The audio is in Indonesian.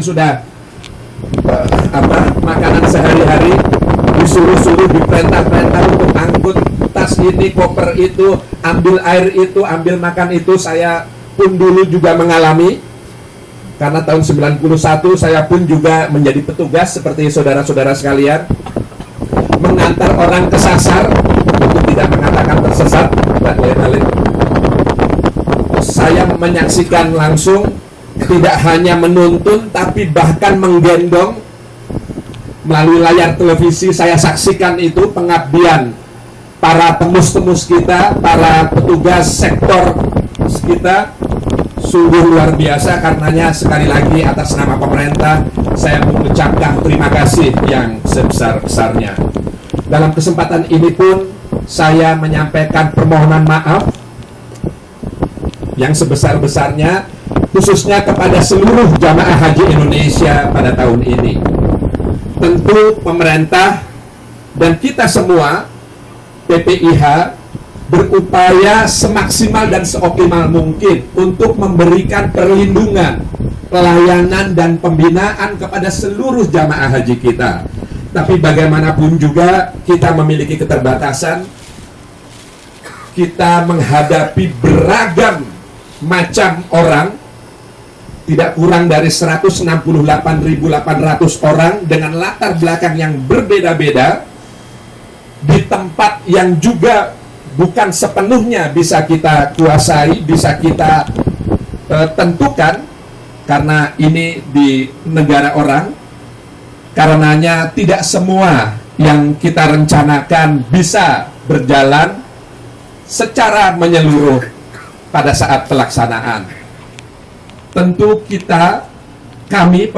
sudah eh, apa makanan sehari-hari disuruh-suruh diperintah-perintah untuk angkut tas ini koper itu ambil air itu ambil makan itu saya pun dulu juga mengalami. Karena tahun 91 saya pun juga menjadi petugas seperti saudara-saudara sekalian. Mengantar orang kesasar untuk tidak mengatakan tersesat dan lain-lain saya menyaksikan langsung tidak hanya menuntun tapi bahkan menggendong melalui layar televisi saya saksikan itu pengabdian para temus-temus kita, para petugas sektor kita sungguh luar biasa karenanya sekali lagi atas nama pemerintah saya mengucapkan terima kasih yang sebesar-besarnya. Dalam kesempatan ini pun saya menyampaikan permohonan maaf yang sebesar-besarnya khususnya kepada seluruh jamaah haji Indonesia pada tahun ini. Tentu pemerintah dan kita semua PPIH berupaya semaksimal dan seoptimal mungkin untuk memberikan perlindungan, pelayanan dan pembinaan kepada seluruh jamaah haji kita. Tapi bagaimanapun juga kita memiliki keterbatasan, kita menghadapi beragam macam orang tidak kurang dari 168.800 orang dengan latar belakang yang berbeda-beda di tempat yang juga bukan sepenuhnya bisa kita kuasai, bisa kita uh, tentukan karena ini di negara orang. Karenanya tidak semua yang kita rencanakan bisa berjalan secara menyeluruh pada saat pelaksanaan tentu kita kami